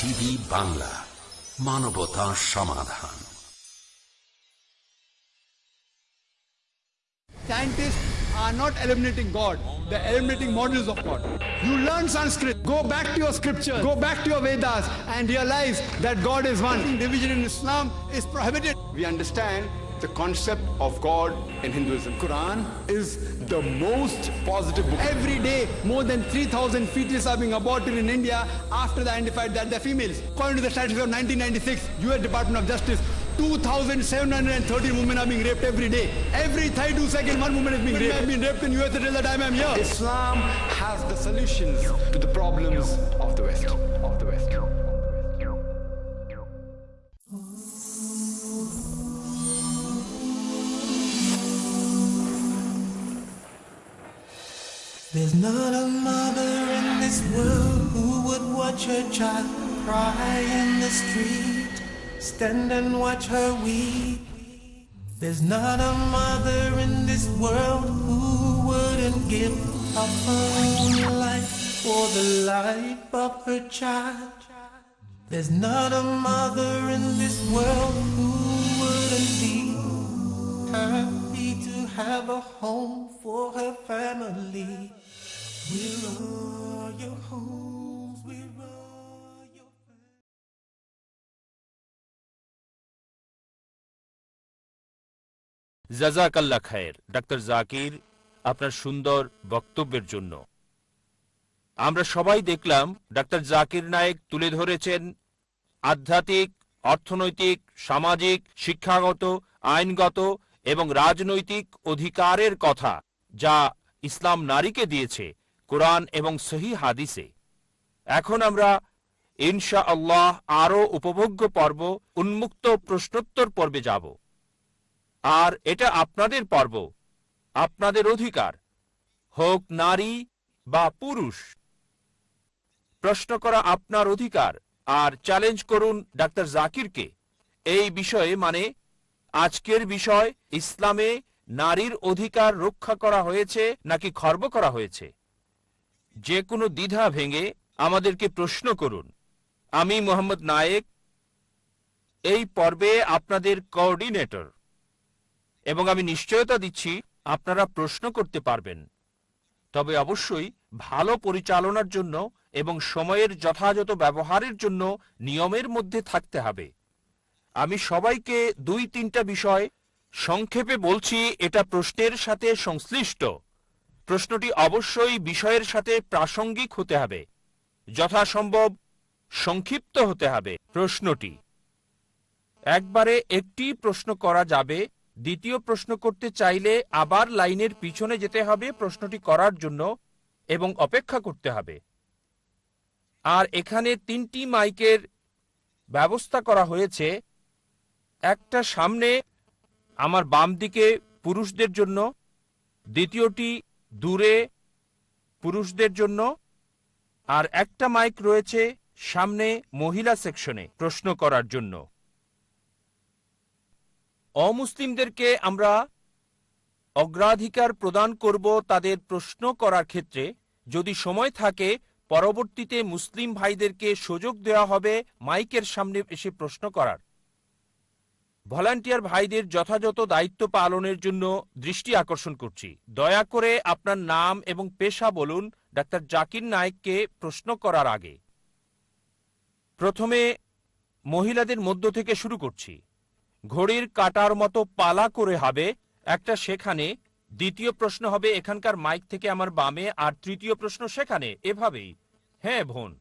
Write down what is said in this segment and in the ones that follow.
Piece TV Bangla মানবতা সমাধান Scientists are not eliminating God, they're eliminating models of God. You learn Sanskrit, go back to your scripture, go back to your Vedas, and realize that God is one. Division in Islam is prohibited. We understand the concept of God in Hinduism. Quran is the most positive book. Every day, more than 3,000 fetuses are being aborted in India after they identified that they're females. According to the statistics of 1996, U.S. Department of Justice, 2,730 women are being raped every day. Every 32 seconds, one woman is being raped. I've been raped in US until the time I'm here. Islam has the solutions to the problems of the West. Of the There's not a mother in this world who would watch her child cry in the street, stand and watch her weep. There's not a mother in this world who wouldn't give up her own life for the life of her child. There's not a mother in this world who wouldn't be happy to have a home for her family. জাজাকাল্লা খায়ের। Doctor Zakir আপনার সুন্দর বক্তব্যের জন্য। আমরা সবাই দেখলাম doctor Zakir Naik তুলে ধরেছেন আধ্যাত্মিক, অর্থনৈতিক, সামাজিক, শিক্ষাগত, আইনগত এবং রাজনৈতিক অধিকারের কথা যা ইসলাম নারীকে দিয়েছে। কোরআন এবং সহি হাদিসে। এখন আমরা ইনশা আল্লাহ আরও উপভোগ্য পর্ব, উন্মুক্ত প্রশ্নোত্তর পর্বে যাব। আর এটা আপনাদের পর্ব, আপনাদের অধিকার, হোক নারী বা পুরুষ। প্রশ্ন করা আপনার অধিকার, আর চ্যালেঞ্জ করুন ডাক্তার জাকিরকে। এই বিষয়ে মানে আজকের বিষয়, ইসলামে নারীর অধিকার রক্ষা করা হয়েছে নাকি খর্ব করা হয়েছে? যে কোনো দ্বিধা ভেঙে আমাদেরকে প্রশ্ন করুন, আমি মোহাম্মদ নায়েক, এই পর্বে আপনাদের কোঅর্ডিনেটর, এবং আমি নিশ্চয়তা দিচ্ছি আপনারা প্রশ্ন করতে পারবেন। তবে অবশ্যই ভালো পরিচালনার জন্য এবং সময়ের যথাযথ ব্যবহারের জন্য নিয়মের মধ্যে থাকতে হবে। আমি সবাইকে দুই তিনটা বিষয় সংক্ষেপে বলছি, এটা প্রশ্নের সাথে সংশ্লিষ্ট। প্রশ্নটি অবশ্যই বিষয়ের সাথে প্রাসঙ্গিক হতে হবে। যথাসম্ভব সংক্ষিপ্ত হতে হবে প্রশ্নটি। একবারে একটি প্রশ্ন করা যাবে, দ্বিতীয় প্রশ্ন করতে চাইলে আবার লাইনের পিছনে যেতে হবে প্রশ্নটি করার জন্য এবং অপেক্ষা করতে হবে। আর এখানে তিনটি মাইকের ব্যবস্থা করা হয়েছে, একটা সামনে আমার বাম দিকে পুরুষদের জন্য, দ্বিতীয়টি দূরে পুরুষদের জন্য, আর একটা মাইক রয়েছে সামনে মহিলা সেকশনে প্রশ্ন করার জন্য। অমুসলিমদেরকে আমরা অগ্রাধিকার প্রদান করব তাদের প্রশ্ন করার ক্ষেত্রে। যদি সময় থাকে, পরবর্তীতে মুসলিম ভাইদেরকে সুযোগ দেওয়া হবে মাইকের সামনে এসে প্রশ্ন করার। ভলান্টিয়ার ভাইদের যথাযথ দায়িত্ব পালনের জন্য দৃষ্টি আকর্ষণ করছি। দয়া করে আপনার নাম এবং পেশা বলুন, ডাক্তার জাকির নায়েককে প্রশ্ন করার আগে। প্রথমে মহিলাদের মধ্য থেকে শুরু করছি। ঘড়ির কাটার মতো পালা করে হবে, একটা সেখানে। দ্বিতীয় প্রশ্ন হবে, এখানকার মাইক থেকে আমার বামে, আর তৃতীয় প্রশ্ন সেখানে। এভাবেই। হ্যাঁ বোন।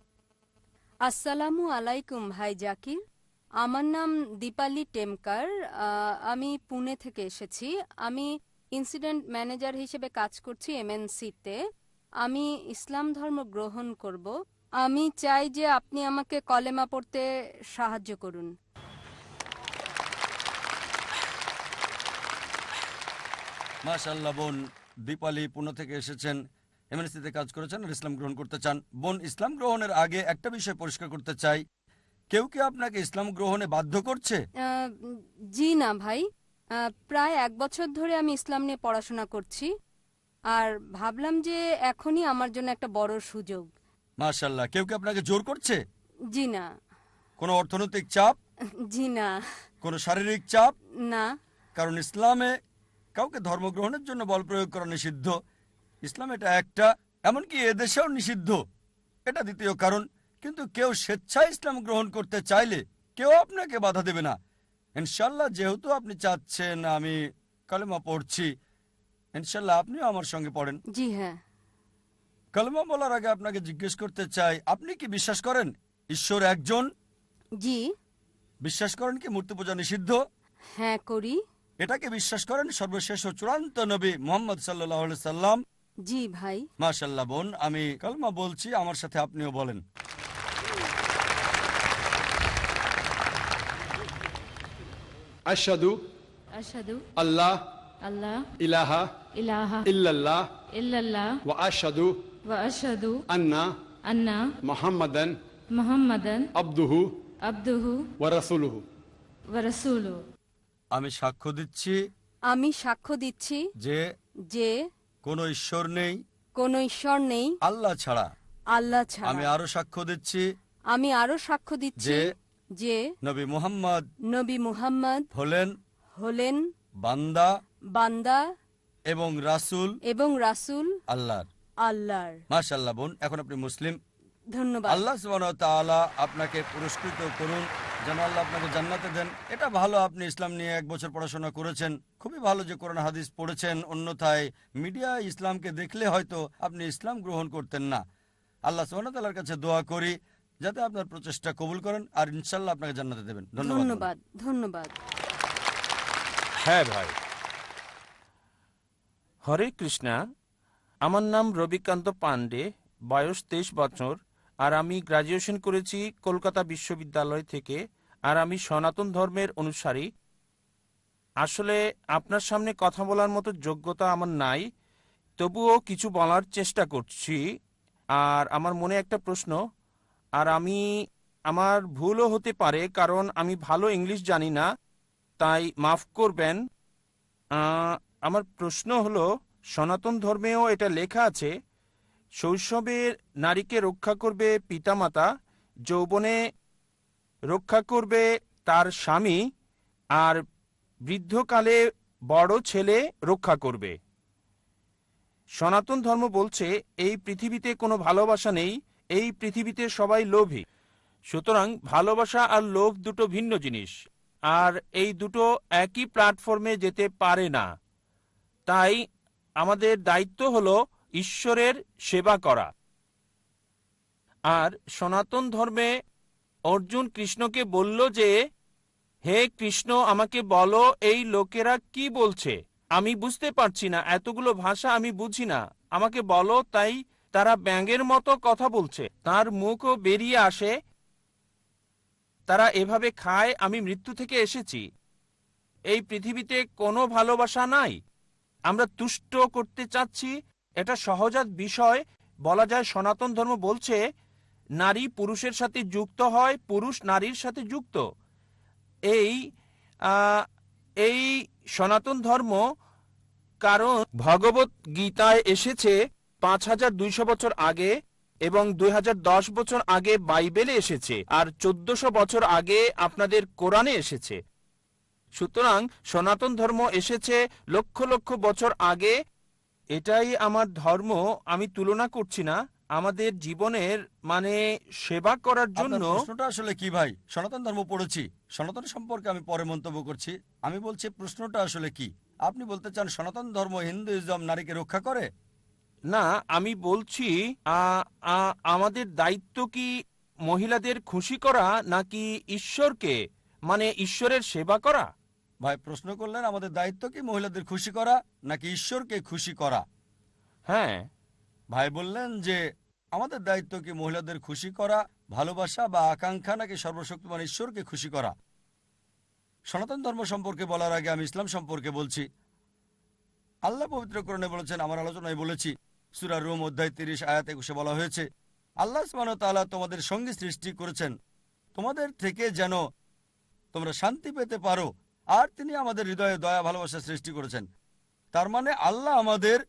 আসসালামু আলাইকুম ভাই জাকির। আমার নাম দীপালি টেমকার আমি পুনে থেকে এসেছি। আমি ইনসিডেন্ট ম্যানেজার হিসেবে কাজ করছি এমএনসিতে আমি ইসলাম ধর্ম গ্রহণ করব। আমি চাই যে আপনি আমাকে কলেমা পড়তে সাহায্য করুন। মাশাল্লাহ বোন দীপালি পুনে থেকে এসেছেন এমএনসিতে কাজ করেছেন আর ইসলাম গ্রহণ করতে চান। বোন, ইসলাম গ্রহণের আগে একটা বিষয় পরিষ্কার করতে চাই। কেউ কি আপনাকে ইসলাম গ্রহণে বাধ্য করছে? জি না ভাই। প্রায় এক বছর ধরে আমি ইসলাম নিয়ে পড়াশোনা করছি। আর ভাবলাম যে এখনই আমার জন্য একটা বড় সুযোগ। মাশাল্লাহ কেউ কি আপনাকে জোর করছে? জি না। কোনো অর্থনৈতিক চাপ? জি না। কোনো শারীরিক চাপ? না। কারণ ইসলামে কাউকে ধর্মগ্রহণের জন্য বল প্রয়োগ করা নিষিদ্ধ। ইসলাম এটা একটা এমনকি এদেশেও নিষিদ্ধ। এটা দ্বিতীয় কারণ। কিন্তু কেউ স্বেচ্ছায় ইসলাম গ্রহণ করতে চাইলে কেউ আপনাকে বাধা দেবে না। ইনশাল্লাহ যেহেতু আপনি চাচ্ছেন আমি কালেমা পড়ছি। ইনশাল্লাহ আপনিও আমার সঙ্গে পড়েন। জি হ্যাঁ। কালেমা বলার আগে আপনাকে জিজ্ঞেস করতে চাই আপনি কি বিশ্বাস করেন ঈশ্বর একজন? জি। বিশ্বাস করেন কি মূর্তি পূজা নিষিদ্ধ? হ্যাঁ করি। এটাকে বিশ্বাস করেন সর্বশেষ ও চূড়ান্ত নবী মোহাম্মদ সাল্লাহ সাল্লাম। জি ভাই। মাশাল্লাহ বোন আমি কালমা বলছি আমার সাথে আপনিও বলেন। Ashadu আশহাদু Allah আল্লাহ ilaha ইলাহা illallah ইল্লাল্লাহ wa ashadu ওয়া আশহাদু anna আন্না Muhammadan মুহাম্মাদান abduhu আবদুহু wa rasuluhu. ওয়া রাসূলুহু। আমি সাক্ষ্য দিচ্ছি আমি সাক্ষ্য দিচ্ছি যে যে কোনো ঈশ্বর নেই কোনো ঈশ্বর নেই আল্লাহ ছাড়া। আল্লাহ ছাড়া। আমি আরও সাক্ষ্য দিচ্ছি আমি আরও সাক্ষ্য দিচ্ছি যে যে নবী মুহাম্মদ নবী মুহাম্মদ হলেন হলেন বান্দা বান্দা এবং রাসূল এবং রাসূল আল্লাহর। আল্লাহর। মাশাল্লাহ বোন এখন আপনি মুসলিম। ধন্যবাদ। আল্লাহ তাআলা আপনাকে পুরস্কৃত করুন। যেন আল্লাহ আপনাকে জান্নাতে দেন। এটা ভালো আপনি ইসলাম নিয়ে এক বছর পড়াশোনা করেছেন। খুবই ভালো যে কোরআন হাদিস পড়েছেন অন্যথায় মিডিয়া ইসলামকে দেখলে হয়তো আপনি ইসলাম গ্রহণ করতেন না। আল্লাহ সুবহানাহু ওয়া কাছে দোয়া করি যাতে আপনার প্রচেষ্টা কবুল করেন আর ইনশাল্লাহ আপনাকে জান্নাতে দেবেন। ধন্যবাদ। ধন্যবাদ ধন্যবাদ। হ্যাঁ ভাই। হরে কৃষ্ণা আমার নাম রবিকান্ত পান্ডে বয়স তেইশ বছর। আর আমি গ্রাজুয়েশন করেছি কলকাতা বিশ্ববিদ্যালয় থেকে, আর আমি সনাতন ধর্মের অনুসারী। আসলে আপনার সামনে কথা বলার মতো যোগ্যতা আমার নাই, তবুও কিছু বলার চেষ্টা করছি। আর আমার মনে একটা প্রশ্ন, আর আমি, আমার ভুলও হতে পারে, কারণ আমি ভালো ইংলিশ জানি না, তাই মাফ করবেন। আমার প্রশ্ন হলো, সনাতন ধর্মেও এটা লেখা আছে শৈশবে নারীকে রক্ষা করবে পিতামাতা, যৌবনে রক্ষা করবে তার স্বামী আর বৃদ্ধকালে বড় ছেলে রক্ষা করবে। সনাতন ধর্ম বলছে, এই পৃথিবীতে কোনো ভালোবাসা নেই, এই পৃথিবীতে সবাই লোভী। সুতরাং ভালোবাসা আর লোভ দুটো ভিন্ন জিনিস, আর এই দুটো একই প্ল্যাটফর্মে যেতে পারে না। তাই আমাদের দায়িত্ব হলো ঈশ্বরের সেবা করা। আর সনাতন ধর্মে অর্জুন কৃষ্ণকে বলল যে, হে কৃষ্ণ, আমাকে বলো, এই লোকেরা কি বলছে? আমি বুঝতে পারছি না, এতগুলো ভাষা আমি বুঝি না। আমাকে বলো, তাই তারা ব্যাঙের মতো কথা বলছে। তার মুখও বেরিয়ে আসে। তারা এভাবে খায়, আমি মৃত্যু থেকে এসেছি। এই পৃথিবীতে কোনো ভালোবাসা নাই। আমরা তুষ্ট করতে চাচ্ছি এটা সহজাত বিষয়। বলা যায় সনাতন ধর্ম বলছে, নারী পুরুষের সাথে যুক্ত হয়, পুরুষ নারীর সাথে যুক্ত। এই এই সনাতন ধর্ম কারণ ভগবত গীতায় এসেছে পাঁচ হাজার দুইশো বছর আগে এবং দুই হাজার দশ বছর আগে বাইবেলে এসেছে আর চোদ্দশো বছর আগে আপনাদের কোরআনে এসেছে। সুতরাং সনাতন ধর্ম এসেছে লক্ষ লক্ষ বছর আগে এটাই আমার ধর্ম আমি তুলনা করছি না। আমাদের জীবনের মানে সেবা করার জন্য প্রশ্নটা আসলে কি ভাই? সনাতন ধর্ম পড়েছি। সনাতন সম্পর্কে আমি পরে মন্তব্য করছি। আমি বলছি প্রশ্নটা আসলে কি? আপনি বলতে চান সনাতন ধর্ম হিন্দুইজম নারীকে রক্ষা করে? না আমি বলছি আমাদের দায়িত্ব কি মহিলাদের খুশি করা নাকি ঈশ্বরকে? মানে ঈশ্বরের সেবা করা? ভাই প্রশ্ন করলেন আমাদের দায়িত্ব কি মহিলাদের খুশি করা নাকি ঈশ্বরকে খুশি করা? হ্যাঁ। ভাই বললেন যে আমাদের দায়িত্ব কি মহিলাদের খুশি করা ভালোবাসা বা আকাঙ্ক্ষা নাকি সর্বশক্তিমান ঈশ্বরকে খুশি করা? সনাতন ধর্ম সম্পর্কে বলার আগে আমি ইসলাম সম্পর্কে বলছি। আল্লাহ পবিত্রকরণে বলেছেন আমার আলোচনায় বলেছি সুরা রোম অধ্যায় তিরিশ আয়াত একুশে বলা হয়েছে আল্লাহ ওয়া তাআলা তোমাদের সঙ্গী সৃষ্টি করেছেন। তোমাদের থেকে যেন তোমরা শান্তি পেতে পারো আর তিনি আমাদের হৃদয়ে দয়া, ভালোবাসা সৃষ্টি করেছেন। তার মানে আল্লাহ আমাদের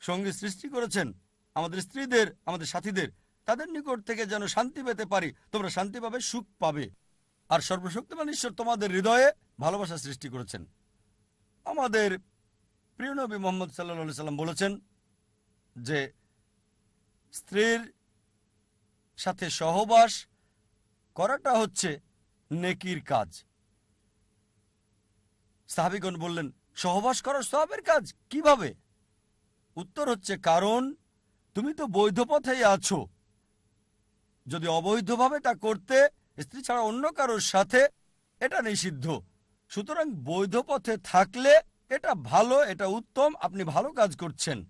সঙ্গী সৃষ্টি করেছেন। আমাদের স্ত্রীদের, আমাদের সাথীদের, তাদের নিকট থেকে যেন শান্তি পেতে পারি, তোমরা শান্তি পাবে, সুখ পাবে। আর সর্বশক্তিমান ঈশ্বর তোমাদের হৃদয়ে ভালোবাসা সৃষ্টি করেছেন। আমাদের প্রিয় নবী মোহাম্মদ সাল্লা সাল্লাম বলেছেন যে, স্ত্রীর সাথে সহবাস করাটা হচ্ছে নেকির কাজ। সাহাবিগণ বললেন, সহবাস করার সবের কাজ, কীভাবে? উত্তর হচ্ছে, কারণ তুমি তো বৈধ পথেই আছো। যদি অবৈধভাবে তা করতে, স্ত্রী ছাড়া অন্য কারোর সাথে এটা নিষিদ্ধ। সুতরাং বৈধ পথে থাকলে এটা ভালো, এটা উত্তম, আপনি ভালো কাজ করছেন।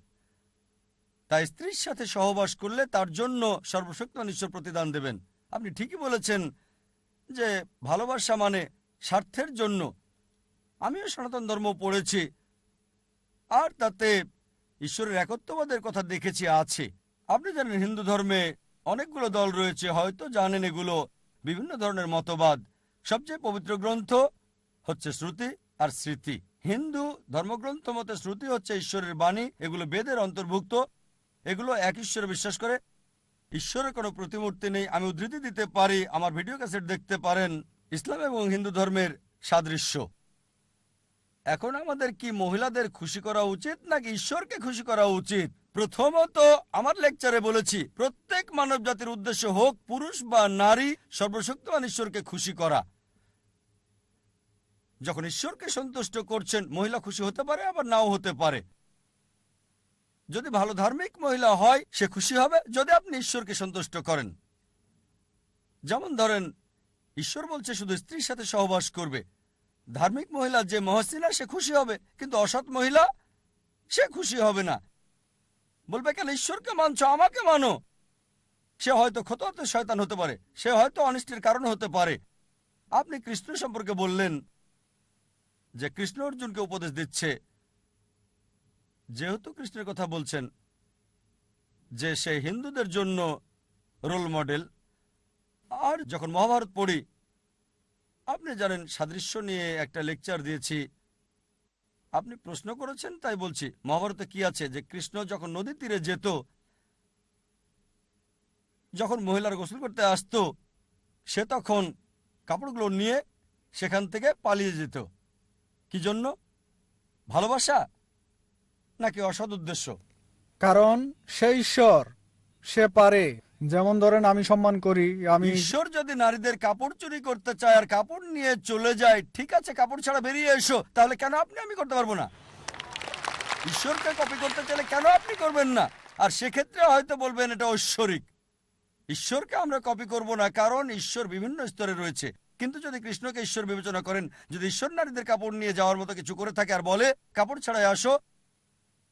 তাই স্ত্রীর সাথে সহবাস করলে তার জন্য সর্বশক্তিমান ঈশ্বর প্রতিদান দেবেন। আপনি ঠিকই বলেছেন যে ভালোবাসা মানে স্বার্থের জন্য আমিও সনাতন ধর্ম পড়েছি। আর তাতে ঈশ্বরের একত্ববাদের কথা দেখেছি আছে। আপনি জানেন, হিন্দু ধর্মে অনেকগুলো দল রয়েছে, হয়তো জানেন এগুলো। বিভিন্ন ধরনের মতবাদ। সবচেয়ে পবিত্র গ্রন্থ হচ্ছে শ্রুতি আর স্মৃতি। হিন্দু ধর্মগ্রন্থ মতে শ্রুতি হচ্ছে ঈশ্বরের বাণী, এগুলো বেদের অন্তর্ভুক্ত। এগুলো এক ঈশ্বরে বিশ্বাস করে। ঈশ্বরের কোনো প্রতিমূর্তি নেই। আমি উদ্ধৃতি দিতে পারি, আমার ভিডিও ক্যাসেট দেখতে পারেন। ইসলাম এবং হিন্দু ধর্মের সাদৃশ্য। এখন আমাদের কি মহিলাদের খুশি করা উচিত নাকি ঈশ্বরকে খুশি করা উচিত? প্রথমত আমার লেকচারে বলেছি, প্রত্যেক মানব জাতির উদ্দেশ্য হোক পুরুষ বা নারী, সর্বশক্তিমান ঈশ্বরকে খুশি করা। যখন ঈশ্বরকে সন্তুষ্ট করছেন, মহিলা খুশি হতে পারে, আবার নাও হতে পারে। যদি ভালো ধার্মিক মহিলা হয়, সে খুশি হবে, যদি আপনি ঈশ্বরকে সন্তুষ্ট করেন। যেমন ধরেন, ঈশ্বর বলছে শুধু স্ত্রীর সাথে সহবাস করবে। ধার্মিক মহিলা যে মহসিনা সে খুশি হবে, কিন্তু অসৎ মহিলা সে খুশি হবে না। বলবে, কেন ঈশ্বরকে মানছ? আমাকে মানো। সে হয়তো ক্ষত হতে শয়তান হতে পারে, সে হয়তো অনিষ্টের কারণ হতে পারে। আপনি কৃষ্ণ সম্পর্কে বললেন যে কৃষ্ণ অর্জুনকে উপদেশ দিচ্ছে। যেহেতু কৃষ্ণের কথা বলছেন যে সে হিন্দুদের জন্য রোল মডেল আর যখন মহাভারত পড়ি আপনি জানেন, সাদৃশ্য নিয়ে একটা লেকচার দিয়েছি। আপনি প্রশ্ন করেছেন, তাই বলছি, মহাভারতে কি আছে? যে কৃষ্ণ যখন নদী তীরে যেত, যখন মহিলার গোসল করতে আসতো, সে তখন কাপড়গুলো নিয়ে সেখান থেকে পালিয়ে যেত। কি জন্য? ভালোবাসা নাকি অসৎ উদ্দেশ্য? কারণ সে ঈশ্বর, সে পারে। যেমন ধরেন আমি সম্মান করি, আমি ঈশ্বর যদি নারীদের কাপড় চুরি করতে চায় আর কাপড় নিয়ে চলে যায়, ঠিক আছে, কাপড় ছাড়া বেরিয়ে এসো, তাহলে কেন আপনি আমি করতে পারব না? ঈশ্বরকে কপি করতে চাইলে কেন আপনি করবেন না? আর সেক্ষেত্রে হয়তো বলবেন এটা ঐশ্বরিক। ঈশ্বরকে আমরা কপি করব না, কারণ ঈশ্বর বিভিন্ন স্তরে রয়েছে। কিন্তু যদি কৃষ্ণকে ঈশ্বর বিবেচনা করেন, যদি ঈশ্বর নারীদের কাপড় নিয়ে যাওয়ার মতো কিছু করে থাকে আর বলে, কাপড় ছাড়াই আসো,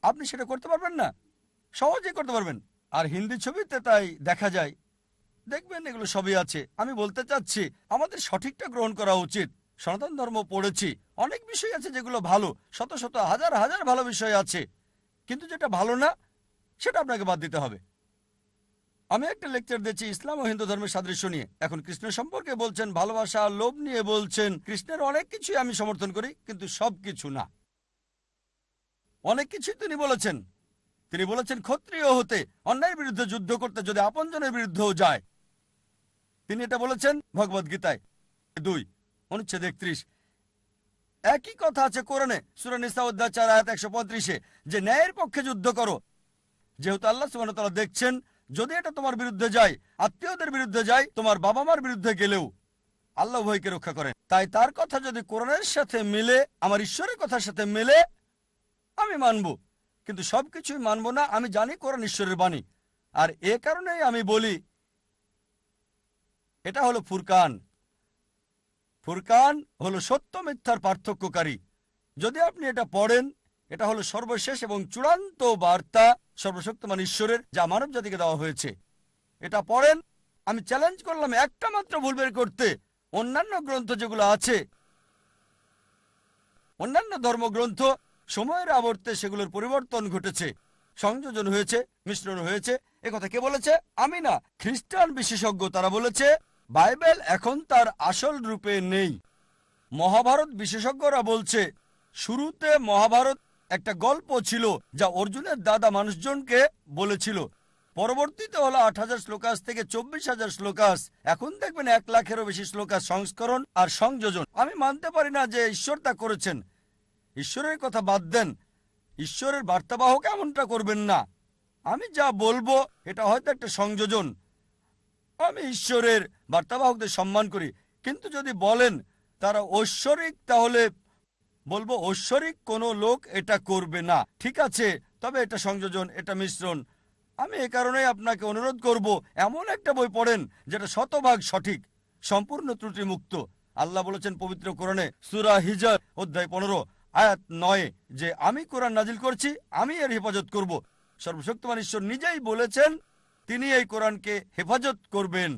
আপনি সেটা করতে পারবেন না? সহজেই করতে পারবেন। আর হিন্দি ছবিতে তাই দেখা যায়। দেখবেন এগুলো সবই আছে। আমি বলতে চাচ্ছি, আমাদের সঠিকটা গ্রহণ করা উচিত। সনাতন ধর্ম পড়েছি, অনেক বিষয় আছে যেগুলো ভালো, শত শত, হাজার হাজার ভালো বিষয় আছে। কিন্তু যেটা ভালো না, সেটা আপনাকে বাদ দিতে হবে। আমি একটা লেকচার দিচ্ছি ইসলাম ও হিন্দু ধর্মের সাদৃশ্য নিয়ে। এখন কৃষ্ণ সম্পর্কে বলছেন, ভালোবাসা, লোভ নিয়ে বলছেন। কৃষ্ণের অনেক কিছুই আমি সমর্থন করি, কিন্তু সব কিছু না। অনেক কিছুই তিনি বলেছেন। তিনি বলেছেন, ক্ষত্রিয় হতে অন্যায়ের বিরুদ্ধে যুদ্ধ করতে যদি আপনজনের বিরুদ্ধেও যায়। তিনি এটা বলেছেন ভগবদ গীতায়। দুই, অনুচ্ছেদ একত্রিশ। একই কথা আছে কোরআনে সুরানিসা অধ্যাচার আয়াত একশো পঁয়ত্রিশে, যে ন্যায়ের পক্ষে যুদ্ধ করো। যেহেতু আল্লাহ সুবাহ দেখছেন, যদি এটা তোমার বিরুদ্ধে যায়, আত্মীয়দের বিরুদ্ধে যায়, তোমার বাবা মার বিরুদ্ধে গেলেও আল্লাহ ভয়কে রক্ষা করেন। তাই তার কথা যদি কোরআনের সাথে মিলে, আমার ঈশ্বরের কথার সাথে মেলে, আমি মানব। কিন্তু সবকিছুই মানব না, আমি জানি কোরআন ঈশ্বরের বাণী। আর এ কারণেই আমি বলি, এটা হলো ফুরকান। ফুরকান হলো সত্য মিথ্যার পার্থক্যকারী। যদি আপনি এটা পড়েন, এটা হলো সর্বশেষ এবং চূড়ান্ত বার্তা সর্বশক্তিমান ঈশ্বরের, যা মানব জাতিকে দেওয়া হয়েছে। এটা পড়েন, আমি চ্যালেঞ্জ করলাম একটা মাত্র ভুল বের করতে। অন্যান্য গ্রন্থ যেগুলো আছে, অন্যান্য ধর্মগ্রন্থ সময়ের আবর্তে সেগুলোর পরিবর্তন ঘটেছে। সংযোজন হয়েছে, মিশ্রণ হয়েছে। কথা কে বলেছে? আমি না খ্রিস্টান বিশেষজ্ঞ। তারা বলেছে, বাইবেল এখন তার আসল রূপে নেই। মহাভারত বিশেষজ্ঞরা বলছে, শুরুতে মহাভারত একটা গল্প ছিল যা অর্জুনের দাদা মানুষজনকে বলেছিল। পরবর্তীতে হলো আট হাজার শ্লোকাস থেকে চব্বিশ হাজার শ্লোকাস। এখন দেখবেন এক লাখেরও বেশি শ্লোকাস সংস্করণ আর সংযোজন। আমি মানতে পারি না যে ঈশ্বর তা করেছেন। ঈশ্বরের কথা বাদ দেন। ঈশ্বরের বার্তাবাহক এমনটা করবেন না? আমি যা বলব, এটা হয়তো একটা সংযোজন। আমি ঈশ্বরের বার্তাবাহকদের সম্মান করি, কিন্তু যদি বলেন তারা ঐশ্বরিক, তাহলে বলব ঐশ্বরিক কোনো লোক এটা করবে না। ঠিক আছে, তবে এটা সংযোজন, এটা মিশ্রণ। আমি এ কারণেই আপনাকে অনুরোধ করব, এমন একটা বই পড়েন যেটা শতভাগ সঠিক, সম্পূর্ণ ত্রুটিমুক্ত। আল্লাহ বলেছেন পবিত্র কোরণে সুরা হিজার অধ্যায় পনেরো আয়াত নয় যে আমি কোরআন নাজিল করছি, আমি এর হেফাজত করব সর্বশক্তিমান ঈশ্বর নিজেই বলেছেন, তিনি এই কোরআনকে হেফাজত করবেন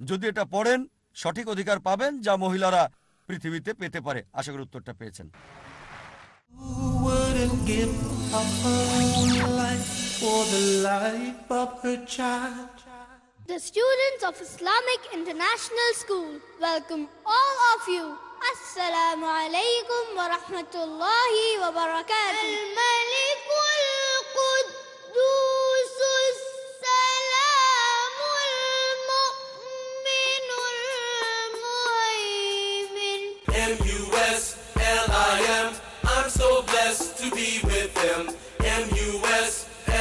যদি এটা পড়েন, সঠিক অধিকার পাবেন যা মহিলারা পৃথিবীতে পেতে পারে আশা করি উত্তরটা পেয়েছেন? The students of Islamic International School welcome all of you. Alaikum wa rahmatullahi wa barakatuh. الملك القدوس السلام المؤمن المهيمن M-U-S-L-I-M. I'm so blessed to be with them. M-U-S-L-I-M.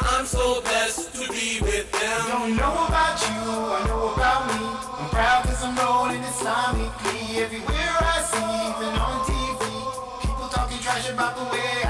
I'm so blessed to be with them. Don't know about you, I know about me. Proud cause I'm rolling Islamically. Everywhere I see, even on TV. People talking trash about the way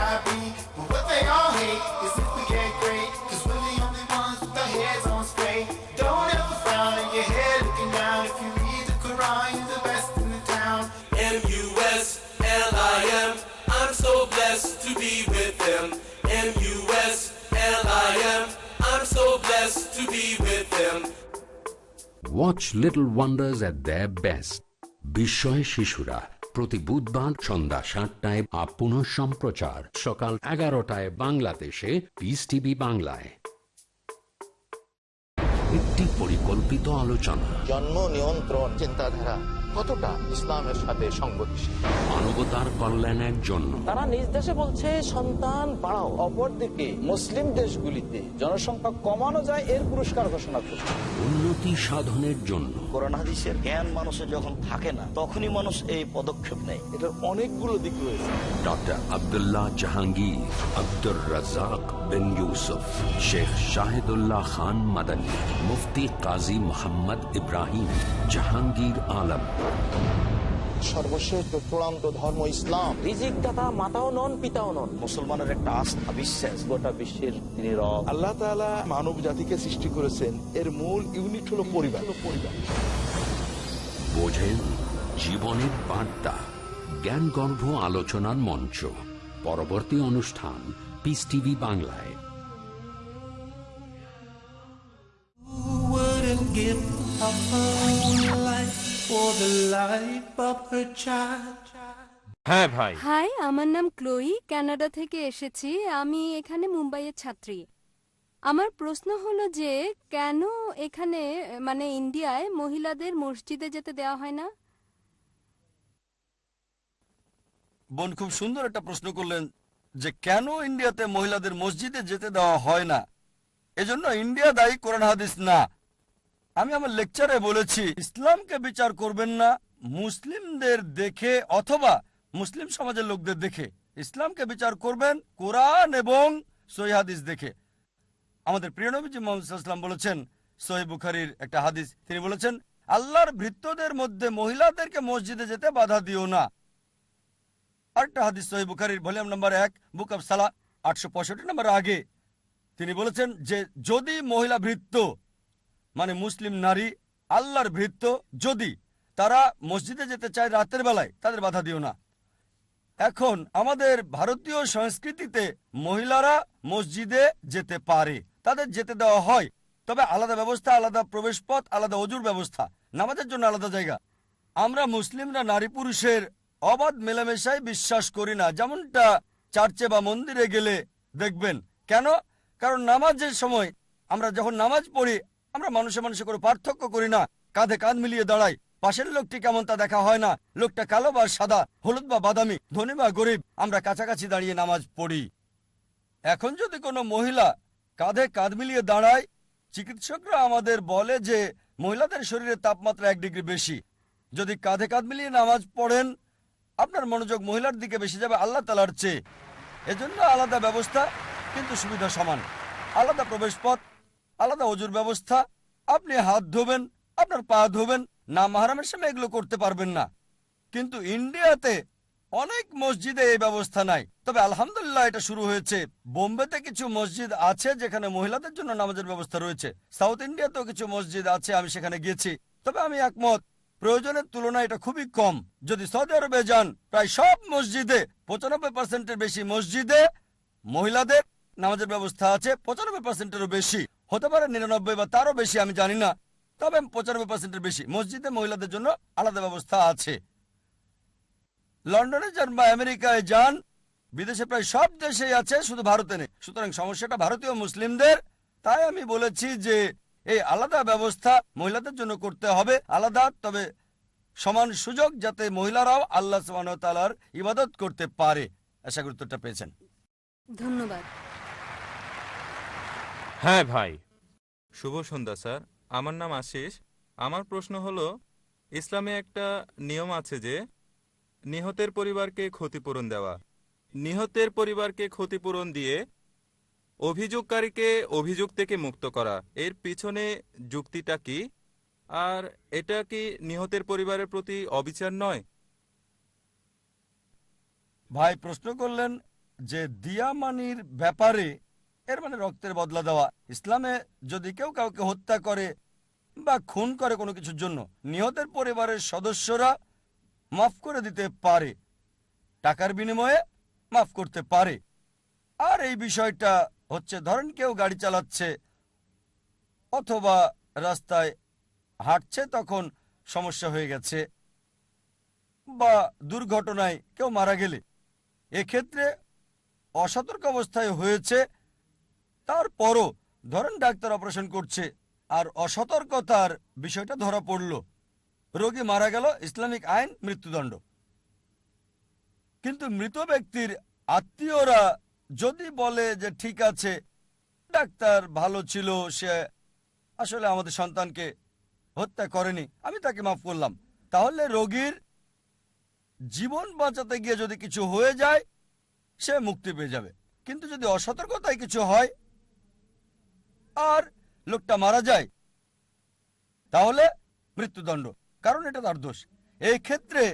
Watch Little Wonders at their best. বিস্ময় শিশুরা প্রতি বুধবার সন্ধ্যা সাতটায় up পুনঃ সম্প্রচার সকাল এগারোটায় বাংলাদেশে পিস টিভি বাংলায় একটি পরিকল্পিত আলোচনা। জন্ম নিয়ন্ত্রণ চিন্তাধারা কতটা ইসলামের সাথে সংগতিশীল? মানবতার কল্যাণের জন্য। তারা নিজ দেশে বলছে সন্তান বাড়াও। অপরদিকে মুসলিম দেশগুলিতে জনসংখ্যা কমানো যায় এর পুরস্কার ঘোষণা করছে। উন্নতি সাধনের জন্য। কোরআন হাদিসের জ্ঞান মানুষের যখন থাকে না তখনই মানুষ এই পদক্ষেপ নেয়। এটার অনেকগুলো দিক রয়েছে। ডক্টর আব্দুল্লাহ জাহাঙ্গীর আব্দুর রাজাক বিন ইউসুফ শেখ শাহিদুল্লাহ খান মাদানী মুফতি কাজী মোহাম্মদ ইব্রাহিম জাহাঙ্গীর আলম। সর্বশ্রেষ্ঠ চূড়ান্ত ধর্ম ইসলাম। রিজিক দাতা মাতাও নন পিতাও নন। মুসলমানের একটা আস্থা বিশ্বাস। গোটা বিশ্বের তিনি রব। আল্লাহ তাআলা মানব জাতিকে সৃষ্টি করেছেন। এর মূল ইউনিট হলো পরিবার। পরিবার বোঝেন জীবনের বার্তা জ্ঞানগর্ভ আলোচনার মঞ্চ। পরবর্তী অনুষ্ঠান পিস টিভি বাংলায়। Give up her life for the life of her child? হ্যাঁ ভাই। হাই আমার নাম ক্লোই কানাডা থেকে এসেছি। আমি এখানে মুম্বাইয়ের ছাত্রী। আমার প্রশ্ন হলো যে কেন এখানে মানে ইন্ডিয়ায় মহিলাদের মসজিদে যেতে দেওয়া হয় না? বোন খুব সুন্দর একটা প্রশ্ন করলেন যে কেন ইন্ডিয়াতে মহিলাদের মসজিদে যেতে দেওয়া হয় না? এজন্য ইন্ডিয়া দায়ী কোরআন হাদিস না। আমি আমার লেকচারে বলেছি, ইসলামকে বিচার করবেন না, মুসলিমদের দেখে অথবা মুসলিম সমাজের লোকদের দেখে। ইসলামকে বিচার করবেন কোরআন এবং সহি হাদিস দেখে। আমাদের প্রিয় নবীজি মোহাম্মদ বলেছেন, সহি বুখারির একটা হাদিস, তিনি বলেছেন, আল্লাহর ভৃত্যদের মধ্যে মহিলাদেরকে মসজিদে যেতে বাধা দিও না। আরেকটা হাদিস সহি বুখারির, ভলিউম নাম্বার এক, বুক অফ সালা আটশো পঁয়ষট্টি নম্বর আগে। তিনি বলেছেন যে, যদি মহিলা ভৃত্য মানে মুসলিম নারী আল্লাহর ভৃত্য, যদি তারা মসজিদে যেতে চায় রাতের বেলায়, তাদের বাধা দিও না। এখন আমাদের ভারতীয় সংস্কৃতিতে মহিলারা মসজিদে যেতে পারে, তাদের যেতে দেওয়া হয়। তবে আলাদা ব্যবস্থা, আলাদা প্রবেশ পথ আলাদা অজুর ব্যবস্থা, নামাজের জন্য আলাদা জায়গা। আমরা মুসলিমরা নারী পুরুষের অবাধ মেলামেশায় বিশ্বাস করি না। যেমনটা চার্চে বা মন্দিরে গেলে দেখবেন। কেন? কারণ নামাজের সময় আমরা যখন নামাজ পড়ি আমরা মানুষে মানুষে করে পার্থক্য করি না। কাঁধে কাঁধ মিলিয়ে দাঁড়াই। পাশের লোকটি কেমন তা দেখা হয় না। লোকটা কালো বা সাদা, হলুদ বা বাদামি, ধনী বা গরিব। আমরা কাছাকাছি দাঁড়িয়ে নামাজ পড়ি। এখন যদি কোনো মহিলা কাঁধে কাঁধ মিলিয়ে দাঁড়ায়, চিকিৎসকরা আমাদের বলে যে মহিলাদের শরীরে তাপমাত্রা এক ডিগ্রি বেশি। যদি কাঁধে কাঁধ মিলিয়ে নামাজ পড়েন, আপনার মনোযোগ মহিলার দিকে বেশি যাবে আল্লাহ তালার চেয়ে। এজন্য আলাদা ব্যবস্থা, কিন্তু সুবিধা সমান। আলাদা প্রবেশ পথ আলাদা অজুর ব্যবস্থা। আপনি হাত ধোবেন, আপনার পা ধোবেন, না মাহারামের সামনে এগুলো করতে পারবেন না। কিন্তু ইন্ডিয়াতে অনেক মসজিদে এই ব্যবস্থা নাই। তবে আলহামদুলিল্লাহ এটা শুরু হয়েছে। বোম্বেতে কিছু মসজিদ আছে যেখানে মহিলাদের জন্য নামাজের ব্যবস্থা রয়েছে। সাউথ ইন্ডিয়াতেও কিছু মসজিদ আছে, আমি সেখানে গিয়েছি। তবে আমি একমত, প্রয়োজনের তুলনায় এটা খুবই কম। যদি সৌদি আরবে যান, প্রায় সব মসজিদে পঁচানব্বই পার্সেন্টের বেশি মসজিদে মহিলাদের নামাজের ব্যবস্থা আছে, পঁচানব্বই পার্সেন্টেরও বেশি। হতে পারে নিরানব্বই বা তারও বেশি আমি জানি না। তবে পঁচানব্বই পার্সেন্টের বেশি। মসজিদে মহিলাদের জন্য আলাদা ব্যবস্থা আছে। লন্ডনে যান বা আমেরিকায় যান বিদেশে প্রায় সব দেশেই আছে শুধু ভারতে নেই। সুতরাং সমস্যাটা ভারতীয় মুসলিমদের। তাই আমি বলেছি যে এই আলাদা ব্যবস্থা মহিলাদের জন্য করতে হবে আলাদা তবে সমান সুযোগ যাতে মহিলারাও আল্লাহ তালার ইবাদত করতে পারে। আশা করি উত্তরটা পেয়েছেন। ধন্যবাদ। হ্যাঁ ভাই। শুভ সন্ধ্যা, স্যার। আমার নাম আশিস। আমার প্রশ্ন হলো, ইসলামে একটা নিয়ম আছে যে, নিহতের পরিবারকে ক্ষতিপূরণ দেওয়া। নিহতের পরিবারকে ক্ষতিপূরণ দিয়ে অভিযোগকারীকে অভিযোগ থেকে মুক্ত করা। এর পিছনে যুক্তিটা কি? আর এটা কি নিহতের পরিবারের প্রতি অবিচার নয়? ভাই, প্রশ্ন করলেন যে, দিয়ামানির ব্যাপারে এর মানে রক্তের বদলা দেওয়া। ইসলামে যদি কেউ কাউকে হত্যা করে বা খুন করে কোনো কিছুর জন্য, নিহতের পরিবারের সদস্যরা মাফ করে দিতে পারে। টাকার বিনিময়ে মাফ করতে পারে। আর এই বিষয়টা হচ্ছে, ধরেন কেউ গাড়ি চালাচ্ছে অথবা রাস্তায় হাঁটছে, তখন সমস্যা হয়ে গেছে বা দুর্ঘটনায় কেউ মারা গেলে। এক্ষেত্রে অসতর্ক অবস্থায় হয়েছে তারপরও ধরেন ডাক্তার অপারেশন করছে, আর অসতর্কতার বিষয়টা ধরা পড়ল। রোগী মারা গেল, ইসলামিক আইন, মৃত্যুদণ্ড। কিন্তু মৃত ব্যক্তির আত্মীয়রা যদি বলে যে ঠিক আছে, ডাক্তার ভালো ছিল, সে আসলে আমাদের সন্তানকে হত্যা করেনি, আমি তাকে মাফ করলাম। তাহলে রোগীর জীবন বাঁচাতে গিয়ে যদি কিছু হয়ে যায়, সে মুক্তি পেয়ে যাবে। কিন্তু যদি অসতর্কতায় কিছু হয় আর লোকটা মারা যায়, তাহলে মৃত্যুদণ্ড। কারণ এটা তার দোষ। এই ক্ষেত্রে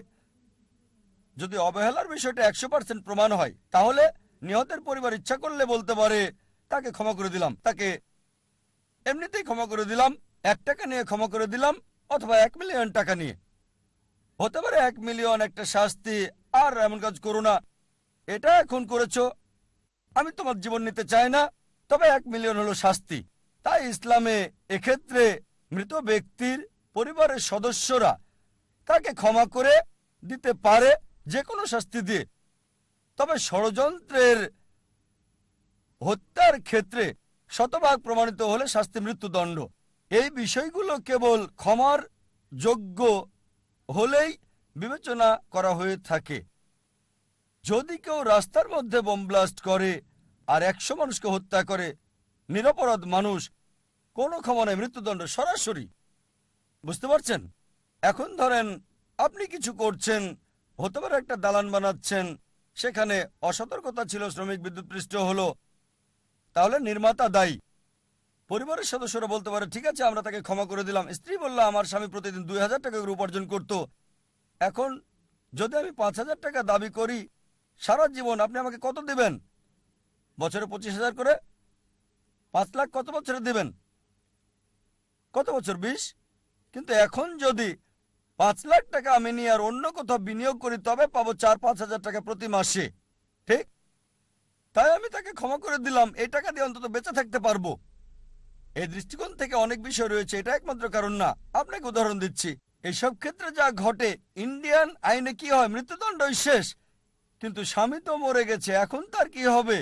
যদি অবহেলার বিষয়টা একশো পার্সেন্ট প্রমাণ হয়, তাহলে নিহতের পরিবার ইচ্ছা করলে বলতে পারে, তাকে ক্ষমা করে দিলাম, তাকে এমনিতেই ক্ষমা করে দিলাম, এক টাকা নিয়ে ক্ষমা করে দিলাম, অথবা এক মিলিয়ন টাকা নিয়ে। হতে পারে এক মিলিয়ন একটা শাস্তি, আর এমন কাজ করো না, এটা এখন করেছ, আমি তোমার জীবন নিতে চাই না, তবে এক মিলিয়ন হলো শাস্তি। তাই ইসলামে এক্ষেত্রে মৃত ব্যক্তির পরিবারের সদস্যরা তাকে ক্ষমা করে দিতে পারে যে কোনো শাস্তি দিয়ে। তবে ষড়যন্ত্রের হত্যার ক্ষেত্রে শতভাগ প্রমাণিত হলে শাস্তি মৃত্যুদণ্ড। এই বিষয়গুলো কেবল ক্ষমার যোগ্য হলেই বিবেচনা করা হয়ে থাকে। যদি কেউ রাস্তার মধ্যে বোম ব্লাস্ট করে আর একশো মানুষকে হত্যা করে নিরপরাধ মানুষ কোনো ক্ষমা নেই মৃত্যুদণ্ড সরাসরি। বুঝতে পারছেন? এখন ধরেন আপনি কিছু করছেন, হতে পারে একটা দালান বানাচ্ছেন, সেখানে অসতর্কতা ছিল, শ্রমিক বিদ্যুৎ পৃষ্ঠ হলো, তাহলে নির্মাতা দায়ী। পরিবারের সদস্যরা বলতে পারে, ঠিক আছে, আমরা তাকে ক্ষমা করে দিলাম। স্ত্রী বলল, আমার স্বামী প্রতিদিন দুই হাজার টাকা করে উপার্জন করত। এখন যদি আমি পাঁচ হাজার টাকা দাবি করি, সারা জীবন আপনি আমাকে কত দেবেন? বছরে পঁচিশ হাজার করে পাঁচ লাখ কত বছরে দেবেন? কত বছর, বিশ? কিন্তু এখন যদি পাঁচ লাখ টাকা আমি নিয়ে আর অন্য কোথাও বিনিয়োগ করি, তবে পাবো চার পাঁচ হাজার টাকা প্রতি মাসে। ঠিক? তাই আমি তাকে ক্ষমা করে দিলাম। এই টাকা দিয়ে অন্তত বেঁচে থাকতে পারব। এই দৃষ্টিকোণ থেকে অনেক বিষয় রয়েছে, এটা একমাত্র কারণ না। আপনাকে উদাহরণ দিচ্ছি। এইসব ক্ষেত্রে যা ঘটে, ইন্ডিয়ান আইনে কি হয়? মৃত্যুদণ্ডই শেষ। কিন্তু স্বামী তো মরে গেছে, এখন তার কি হবে?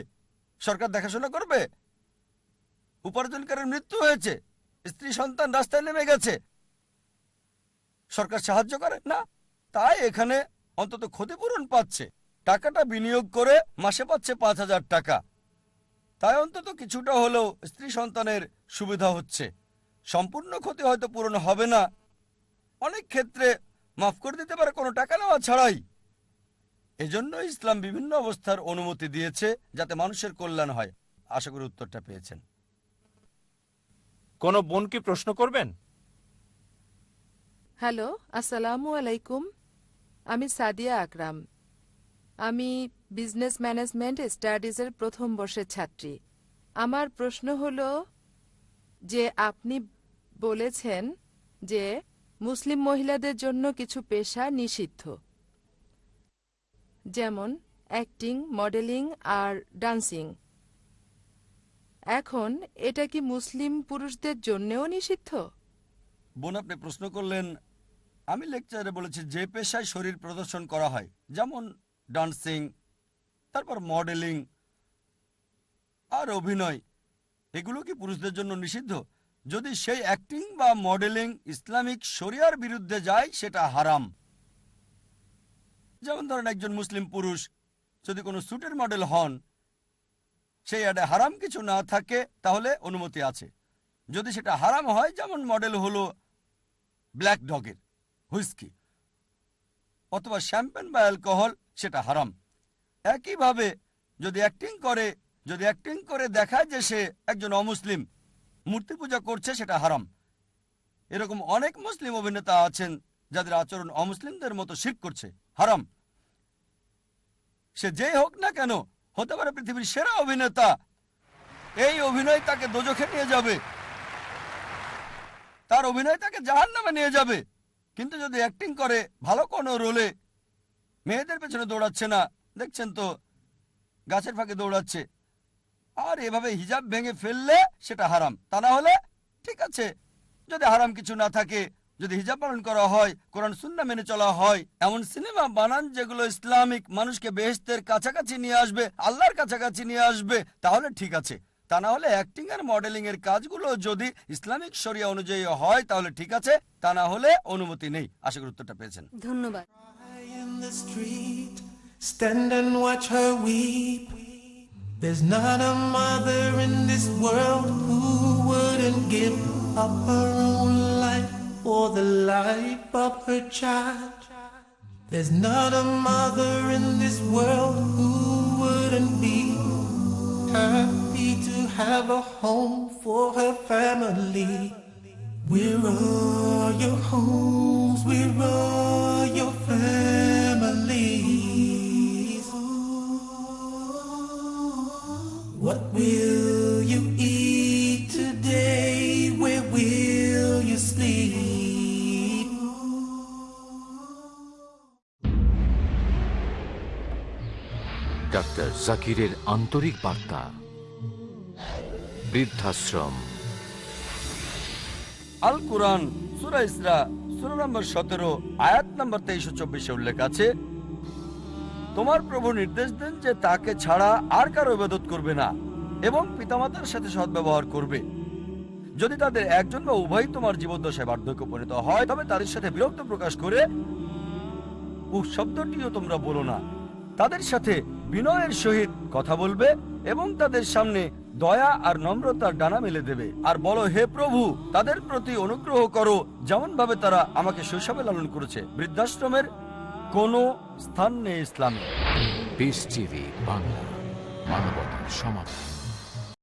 সরকার দেখাশোনা করবে? উপার্জনকারীর মৃত্যু হয়েছে। স্ত্রী সন্তান রাস্তায় নেমে গেছে। সরকার সাহায্য করে? না। তাই এখানে অন্তত ক্ষতিপূরণ পাচ্ছে। টাকাটা বিনিয়োগ করে মাসে পাচ্ছে পাঁচ হাজার টাকা। তাই অন্তত কিছুটা হলেও স্ত্রী সন্তানের সুবিধা হচ্ছে। সম্পূর্ণ ক্ষতি হয়তো পূরণ হবে না। অনেক ক্ষেত্রে মাফ করে দিতে পারে, কোনো টাকা নেওয়া ছাড়াই। এজন্য ইসলাম বিভিন্ন অবস্থার অনুমতি দিয়েছে যাতে মানুষের কল্যাণ হয়। আশা করি উত্তরটা পেয়েছেন। কোনো বোন কি প্রশ্ন করবেন? হ্যালো, আসসালামু আলাইকুম। আমি সাদিয়া আকরাম। আমি বিজনেস ম্যানেজমেন্ট স্টাডিজের প্রথম বর্ষের ছাত্রী। আমার প্রশ্ন হল যে, আপনি বলেছেন যে, মুসলিম মহিলাদের জন্য কিছু পেশা নিষিদ্ধ। যেমন অ্যাক্টিং মডেলিং আর ডান্সিং এখন এটা কি মুসলিম পুরুষদের জন্যেও নিষিদ্ধ? বোন, আপনি প্রশ্ন করলেন, আমি লেকচারে বলেছি যে পেশায় শরীর প্রদর্শন করা হয়, যেমন ডান্সিং, তারপর মডেলিং আর অভিনয়, এগুলো কি পুরুষদের জন্য নিষিদ্ধ? যদি সেই অ্যাক্টিং বা মডেলিং ইসলামিক শরিয়ার বিরুদ্ধে যায়, সেটা হারাম। যেমন ধরেন একজন মুসলিম পুরুষ যদি কোনো স্যুটের মডেল হন সেই অ্যাডে হারাম কিছু না থাকে, তাহলে অনুমতি আছে। যদি সেটা হারাম হয়, যেমন মডেল হলো ব্ল্যাক ডগের হুইস্কি, অথবা শ্যাম্পেন বা অ্যালকোহল, সেটা হারাম। একইভাবে যদি অ্যাক্টিং করে, যদি অ্যাক্টিং করে দেখায় যে সে একজন অমুসলিম, মূর্তি পূজা করছে, সেটা হারাম। এরকম অনেক মুসলিম অভিনেতা আছেন, যাদের আচরণ অমুসলিমদের মতো শিখ করছে, হারাম। সে যেই হোক না কেন হতে পারে পৃথিবীর সেরা অভিনেতা। এই অভিনয় তাকে দোজখে নিয়ে যাবে। তার অভিনয় তাকে জাহান নামে নিয়ে যাবে। কিন্তু যদি অ্যাক্টিং করে, ভালো কোনো রোলে মেয়েদের পেছনে দৌড়াচ্ছে না। দেখছেন তো, গাছের ফাঁকে দৌড়াচ্ছে। আর এভাবে হিজাব ভেঙে ফেললে সেটা হারাম। তা না হলে ঠিক আছে, যদি হারাম কিছু না থাকে যদি হিজাব পালন করা হয় কোরআন সুন্না মেনে চলা হয় এমন সিনেমা বানান যেগুলো ইসলামিক মানুষকে বেহেস্তের কাছাকাছি নিয়ে আসবে আল্লাহর কাছাকাছি নিয়ে আসবে তাহলে ঠিক আছে। তা না হলে অ্যাক্টিং আর মডেলিং এর কাজগুলো যদি ইসলামিক শরিয়া অনুযায়ী হয় তাহলে ঠিক আছে তা না হলে অনুমতি নেই। আশা করি উত্তরটা পেয়েছেন। ধন্যবাদ। In the street, stand and watch her weep. There's not a mother in this world who wouldn't give up her own life. For the life of her child. There's not a mother in this world who wouldn't be happy to have a home for her family. Where are all your homes? Where are all your families? What will you doctor জাকিরের আন্তরিক বার্তা। বৃদ্ধাশ্রম। আল কোরআন, সুরা ইসরা, সুরা নম্বর সতেরো, আয়াত নম্বর তেইশো চব্বিশে উল্লেখ আছে, তোমার প্রভু নির্দেশ দেন যে তাকে ছাড়া আর কারও ইবাদত করবে না এবং পিতামাতার সাথে সদ্ব্যবহার করবে। যদি তাদের একজন বা উভয় তোমার জীবদ্দশায় বার্ধক্য পরিণত হয়, তবে তাদের সাথে বিরক্ত প্রকাশ করে, উহ, শব্দটিও তোমরা বলো না। তাদের সাথে বিনয়ের সহিত কথা বলবে এবং তাদের সামনে দয়া আর নম্রতার ডানা মেলে দেবে। আর বলো, হে প্রভু, তাদের প্রতি অনুগ্রহ করো যেমন ভাবে তারা আমাকে শৈশবে লালন করেছে। বৃদ্ধাশ্রমের কোন স্থান নেই ইসলামে। বাংলা মানবতার সমাধান